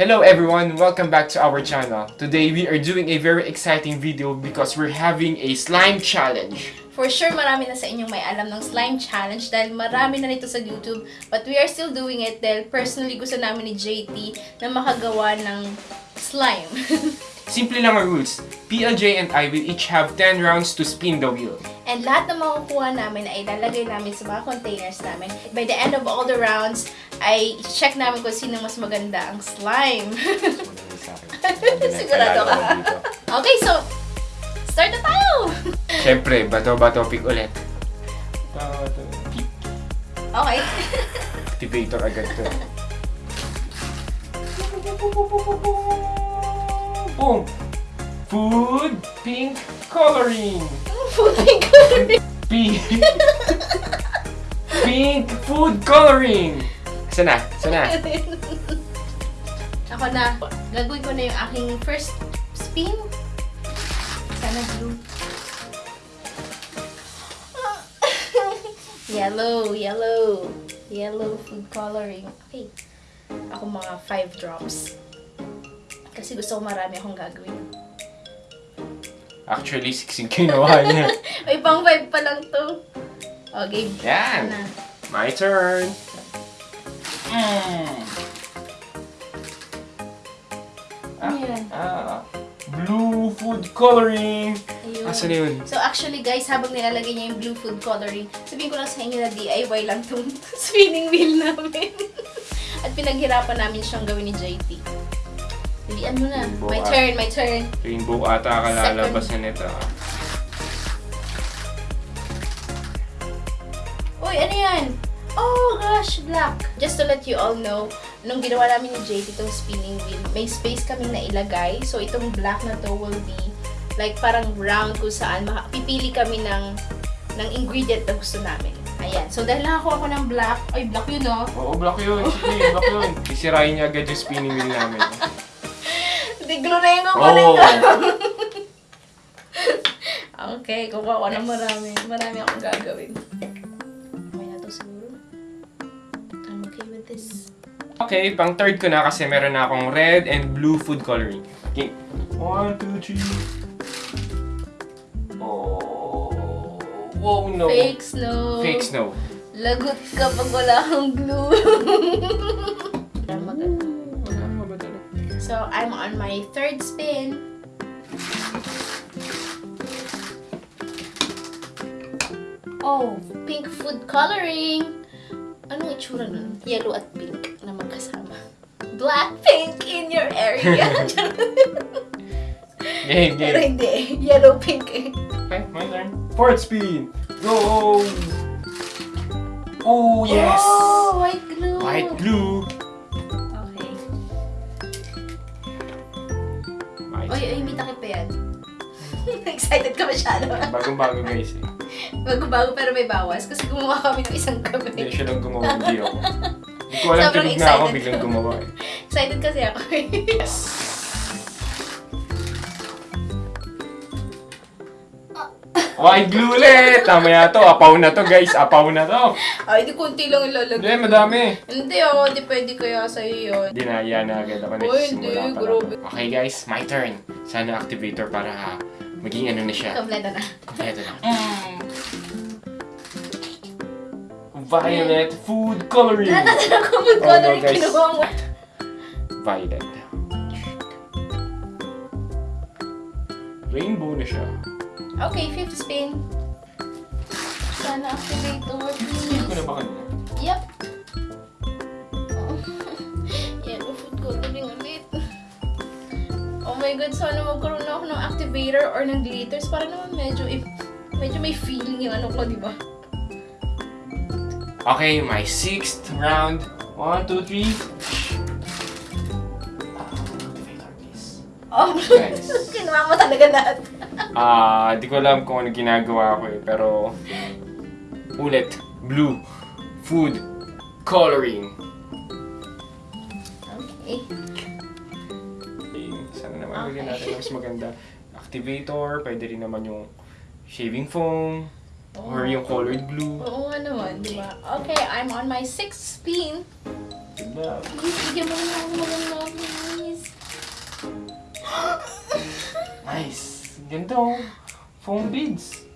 Hello everyone! Welcome back to our channel. Today we are doing a very exciting video because we're having a slime challenge. For sure, marami na sa inyong may alam ng slime challenge dahil marami na nito sa YouTube. But we are still doing it dahil personally gusto namin ni JT na makagawa ng slime. Simple lang ang rules. PLJ and I will each have 10 rounds to spin the wheel. And lahat ng makukuha namin ay ilalagay namin sa mga containers namin. By the end of all the rounds, ay check namin kung sino mas maganda ang slime. Sigurado ka. okay, so, start na tayo! Siyempre, bato-bato pick ulit. Pick. Okay. Activator agad to. Boom! Food pink coloring! Puting ko Pink! pink food coloring! Sana, sana. Ako na, gagawin ko na yung aking first spin. Sana blue. yellow, yellow. Yellow food coloring. Okay. Ako mga 5 drops. Kasi gusto ko marami akong gagawin. Actually, siksing kinuha niya. May pang 5 pa lang to. Okay. Yan! Na. My turn! Mm. Ano yan? Ah, blue food coloring! Ayun. Asan na yun? So actually guys, habang nilalagay niya yung blue food coloring, sabihin ko lang sa inyo na DIY lang tong spinning wheel namin. At pinaghirapan namin siyang gawin ni JT. Dilian mo na. Rainbow My turn, my turn. Rainbow ata kalalabas na nito. Uy, ano yan? Oh gosh, black. Just to let you all know, nung ginawa namin ni JT itong spinning wheel, may space kaming nailagay. So itong black na to will be like parang round kung saan pipili kami ng ng ingredient na gusto namin. Ayan. So dahil nakakuha ko ng black, ay black yun oh. Oo, block yun. Sige, block yun. Sisirain niya agad yung spinning wheel namin. Tiglo na yung kukunin ko. okay, kukuha ko ng marami. Marami akong gagawin. Okay na to siguro. I'm okay with this. Okay, pang third ko na kasi meron na akong red and blue food coloring. Okay. One, two, three. Oh. Whoa, no. Fake snow. Fake snow. Lagot ka pag wala kang glue. so, I'm on my third spin. Oh, pink food coloring. Anong itsura nun? Yellow at pink na magkasama. Black pink in your area. Game, Pero game. hindi. Yellow pink eh. Okay, my turn. Fourth spin. Go! Oh, yes! Oh, white glue. White glue. Yan. Excited ka masyado. Bagong-bago guys eh. Bago-bago pero may bawas kasi gumawa kami ng isang Hindi gabi. siya lang gumawa, hindi ako. Hindi ko alam, tulog na ako, biglang gumawa eh. Excited kasi ako eh. Yes! White glue ulit! Tama yan to, apaw na to guys, apaw na to. Ay, di konti lang Hindi, ilalagay. madami. Hindi ako, di pwede kaya sa'yo yun. Dinaya na agad ako Uy, nagsisimula hindi, pa lang. grabe. Okay guys, my turn. Sana activator para maging ano na siya. Kompleto na. Kompleto na. Violet food coloring. Natatan ako mag Oh, color no, guys. kinuha mo. Violet. Rainbow na siya. Okay, fifth spin. Sana activator, Feel ko na please. ba kanina? Yep. Oh. Yellow food coloring ulit. Oh my god, sana magkaroon na ako ng activator or ng glitters para naman medyo, eh, medyo may feeling yung ano ko, di ba? Okay, my sixth round. One, two, three. Ah, please. Oh, Guys. kinuha mo talaga lahat. Ah, di ko alam kung ano ginagawa ko eh, pero... Ulit. Blue. Food. Coloring. Okay. okay sana naman okay. natin mas maganda. Activator, pwede rin naman yung shaving foam. Oh. Or yung oh. colored blue. Oo nga naman, di ba? Okay, I'm on my sixth spin. Diba? Please, bigyan mo na ako ng. Nice. Ganda oh. Foam beads.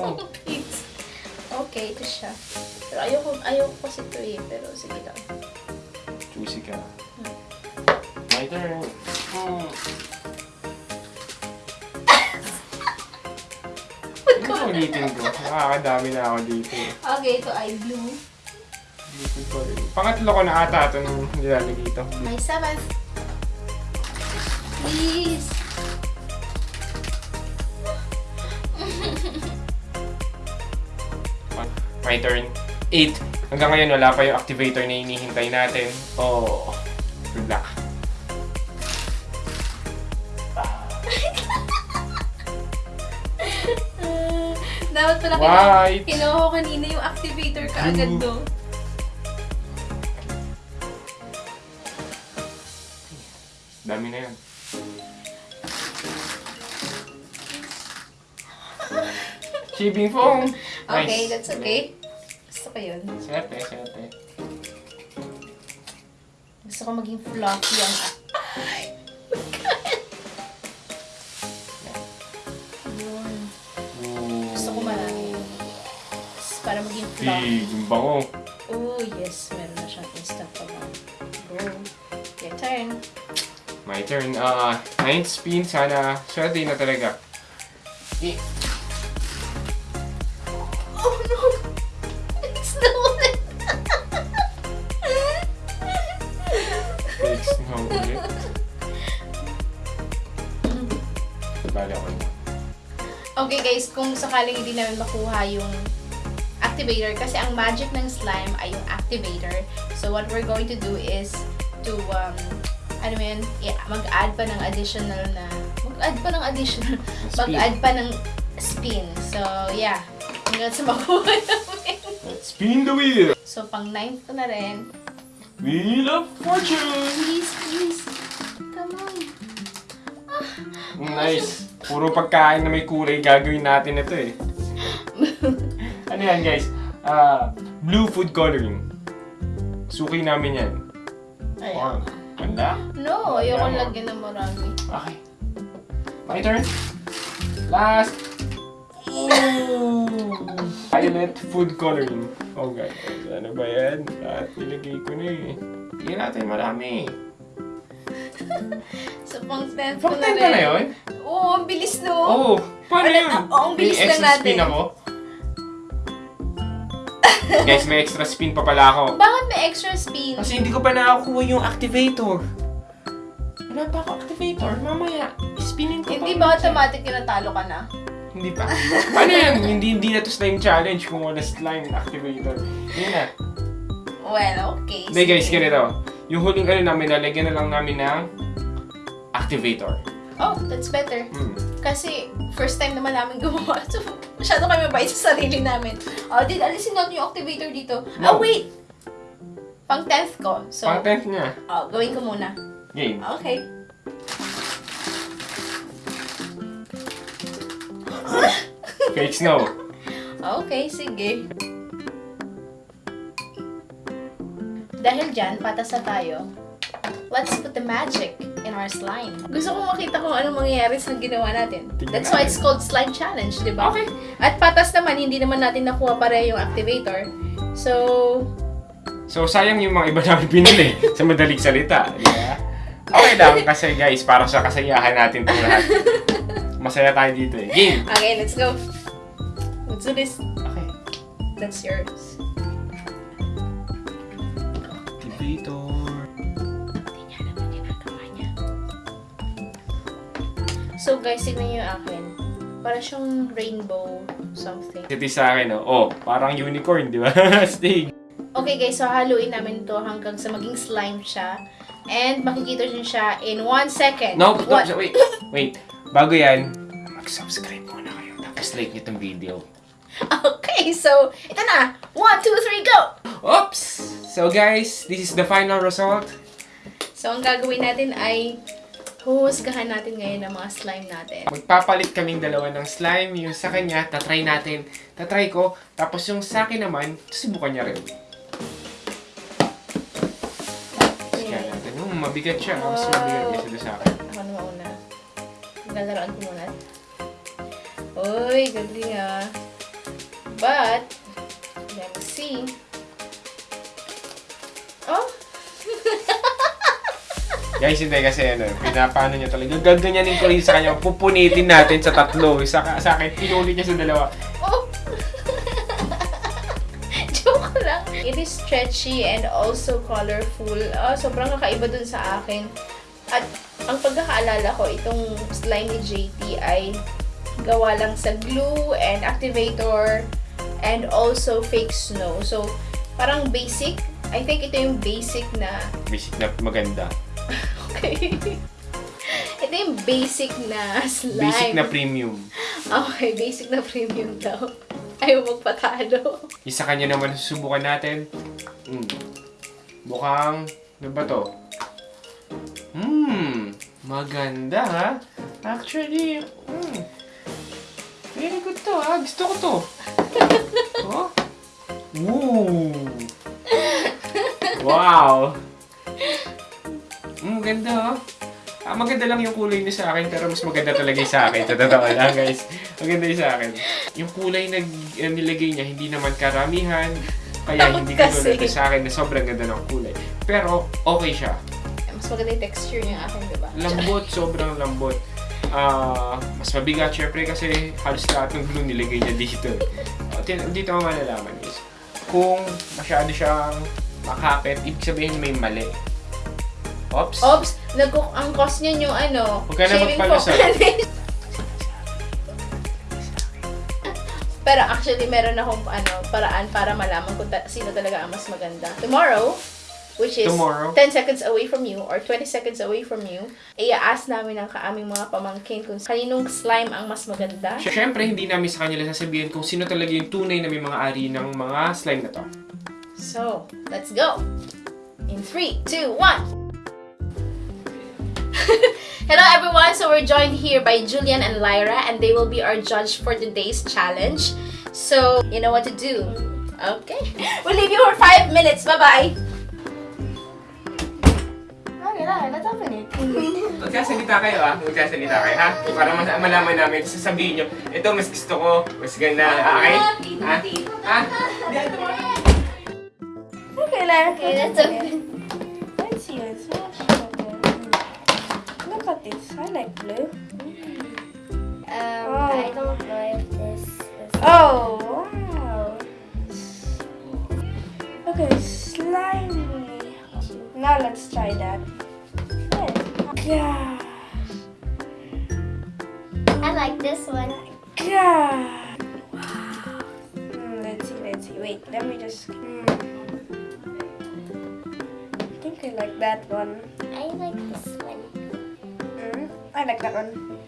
Oh. Please. Okay, ito siya. Pero ayoko, ayoko kasi ito eh. Pero sige lang. Juicy ka. My turn. Hmm. Ito ulitin ko. Nakakadami na ako dito. eh. Okay, ito ay blue. Pangatlo ko na ata ito nung nilalagay ito. My seventh. Please. My turn. 8. Hanggang ngayon wala pa yung activator na hinihintay natin. Oh. Good luck. Dapat pala White. kinuha, ko kanina yung activator ka agad Blue. do. Dami na yan. Shaving foam. Okay, Nice. that's okay. Ko yun. Swerte, swerte. Gusto ko maging fluffy ang... Ay! Yun. Gusto ko marami. Para maging fluffy. Yung bango. Oh, yes. Meron na siyang instant pa ba. Go. Your turn. My turn. Ah, ninth spin. Sana swerte na talaga. Eh, Bala ko na. Okay guys, kung sakaling hindi namin makuha yung activator, kasi ang magic ng slime ay yung activator. So what we're going to do is to, um, ano mo yun, mag-add pa ng additional na, mag-add pa ng additional, mag-add pa ng spin. So yeah, hanggang sa makuha namin. Let's spin the wheel. So pang ninth ko na rin. Wheel of Fortune. Please, please. Nice. Puro pagkain na may kulay gagawin natin ito eh. ano yan guys? Ah, blue food coloring. Suki namin yan. Ayaw. Ganda. No, ayoko lagyan ng marami. Okay. My turn. Last. Ooh. Violet food coloring. Oh guys, ano ba yan? At nilagay ko na eh. Bigyan natin marami. So pang 10th ko Pang na 10 rin. ka na yun? Oo, ang bilis no. Oh, paano Ano, yun? ah, oh, ang bilis may lang extra spin natin. ako. Guys, may extra spin pa pala ako. Bakit may extra spin? Kasi hindi ko pa nakakuha yung activator. Wala pa ako activator. Mamaya, spinin ko Hindi ba automatic yung natalo ka na? Hindi pa. Paano yan? hindi, hindi na to slime challenge kung wala slime activator. Yun na. Well, okay. Hindi guys, sige. ganito. Yung huling ano namin, lalagyan na lang namin ng activator. Oh, that's better. Hmm. Kasi first time naman namin gumawa. So, masyado kami mabait sa sarili namin. Oh, did alisin natin yung activator dito. No. Oh, wait! Pang 10th ko. So, Pang 10th niya. oh, gawin ko muna. Game. Okay. Fake snow. Okay, sige. Dahil dyan, patas na tayo. Let's put the magic in our slime. Gusto ko makita kung anong mangyayari sa ginawa natin. That's why it's called slime challenge, di ba? Okay. At patas naman, hindi naman natin nakuha pare yung activator. So, So, sayang yung mga iba namin pinili sa madaling salita. Ba? Okay lang kasi guys, para sa kasayahan natin itong lahat. Masaya tayo dito eh. Game! okay, let's go. Let's do this. Okay. That's yours. So guys, tignan niyo yung akin. Para siyang rainbow something. Ito sa akin, oh. oh, parang unicorn, di ba? Stig. Okay guys, so haluin namin to hanggang sa maging slime siya. And makikita niyo siya in one second. No, no, What? wait, wait. Bago yan, mag-subscribe muna kayo. Tapos like nyo itong video. Okay, so ito na. One, two, three, go! Oops! So guys, this is the final result. So ang gagawin natin ay huhusgahan natin ngayon ang mga slime natin. Magpapalit kaming dalawa ng slime. Yung sa kanya, tatry natin. Tatry ko. Tapos yung sa akin naman, susubukan niya rin. Kaya Okay. natin. Hmm, mabigat siya. Mas mabigat kaysa doon sa akin. Ako na mauna. Galaroan ko muna. Uy, galing ah. But, let's see. Guys, hindi kasi ano, pinapano niya talaga. Gaganyanin ko rin sa kanya. Pupunitin natin sa tatlo. Sa, sa akin, pinulit niya sa dalawa. oh. Joke lang. It is stretchy and also colorful. Ah, sobrang kakaiba dun sa akin. At ang pagkakaalala ko, itong slime ni JT ay gawa lang sa glue and activator and also fake snow. So, parang basic. I think ito yung basic na Basic na maganda. Okay. Ito yung basic na slime. Basic na premium. Okay, basic na premium daw. Ayaw magpatalo. Isa kanya naman susubukan natin. Mm. Mukhang, ano ba to? Hmm, maganda ha. Actually, hmm. Very good to ha. Gusto ko to. oh. Woo. Wow. Ganda ha. Ah, maganda lang yung kulay niya sa akin, pero mas maganda talaga yung sa akin. Sa totoo lang, guys. Maganda yung sa akin. Yung kulay na uh, nilagay niya, hindi naman karamihan. Kaya hindi ko Kasi- tulad sa akin na sobrang ganda ng kulay. Pero, okay siya. Mas maganda yung texture niya akin, diba? Lambot, sobrang lambot. Ah, mas mabigat, syempre, kasi halos lahat ng glue nilagay niya dito. Uh, dito mo malalaman is, kung masyado siyang makapit, ibig sabihin may mali. Oops. Oops! Nag ang cost niya yung ano, Huwag ka na shaving magpalusot. foam. Pero actually, meron akong ano, paraan para malaman kung ta- sino talaga ang mas maganda. Tomorrow, which is Tomorrow. 10 seconds away from you or 20 seconds away from you, i-ask namin ang kaaming mga pamangkin kung kaninong slime ang mas maganda. Siyempre, hindi namin sa kanila sasabihin kung sino talaga yung tunay na may mga ari ng mga slime na to. So, let's go! In 3, 2, 1! Hello everyone! So we're joined here by Julian and Lyra and they will be our judge for today's challenge. So, you know what to do. Okay? We'll leave you for 5 minutes. Bye-bye! Okay lang, let's open it. Magsasalita kayo ah. Magsasalita kayo ha. Para mas malaman namin, sasabihin nyo, ito mas gusto ko, mas ganda. Okay? Ha? Ah, ah. Ha? Okay lang. Okay, let's open. At. I like blue. Um, Oh. I don't know if this is. Oh, wow. Okay, slimy. Now let's try that. Yeah. I like this one. God. Wow. Hmm, let's see, let's see. Wait, let me just. Hmm. I think I like that one. I like this one. I like that one.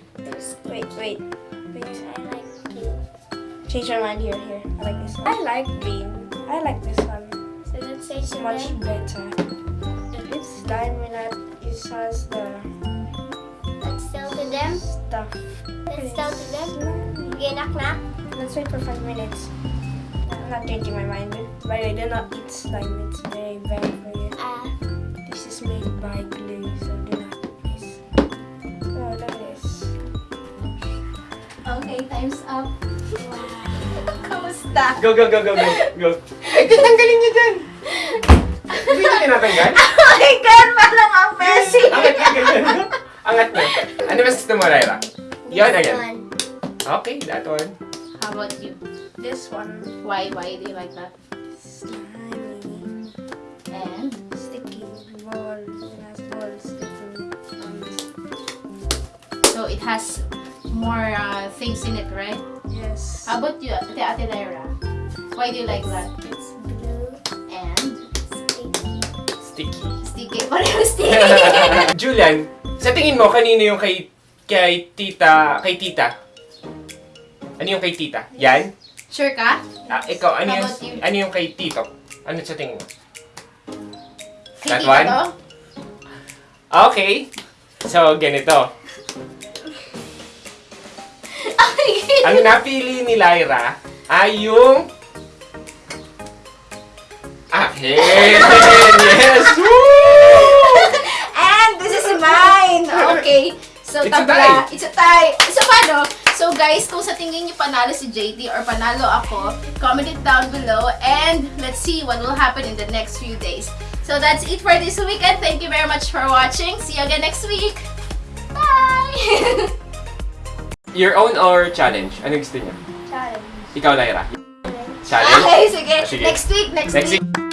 Wait, wait. Wait. I like blue. Change my mind here, here. I like this one. I like green. I like this one. So let's say It's much something. better. It's slimy that it has the Let's tell to them. stuff. Let's tell to them. Slimy. Okay, knock knock. Let's wait for five minutes. I'm not changing my mind. By the way, do not eat slime. It's very bad for you. Uh, This is made by glue, okay, time's up. Kamusta? Go, go, go, go, go, go. Ay, tatanggalin niyo dyan. Hindi niyo tinatanggal? Oh my God! Parang ang messy! Angat niyo, ganyan. Angat niyo. Ano mas gusto mo? Yan, This ayan. one. Okay, that one. How about you? This one. Why? Why do you like that? Slimy. And? sticky balls. It has balls on this. So it has more uh, things in it, right? Yes. How about you, Ate Ate Lyra? Why do you like that? It's blue. And? Sticky. Sticky. Sticky. Pareho sticky. Julian, sa tingin mo, kanino yung kay, kay tita, kay tita? Ano yung kay tita? Yan? sure ka? Ah, ikaw, ano How yung, ano yung kay tito? Ano sa tingin mo? Kay That one? to? Okay. So, ganito. Ang napili ni Lyra ay yung akin. yes! And this is mine. Okay. So, it's tabla. A tie. It's a tie. So, paano? So, guys, kung sa tingin niyo panalo si JD or panalo ako, comment it down below and let's see what will happen in the next few days. So, that's it for this weekend. Thank you very much for watching. See you again next week. Bye! Your own or challenge? Ano gusto niyo? Challenge. Ikaw, Lyra? Challenge? Okay, sige. Ah, sige. Next week, next, next week. week.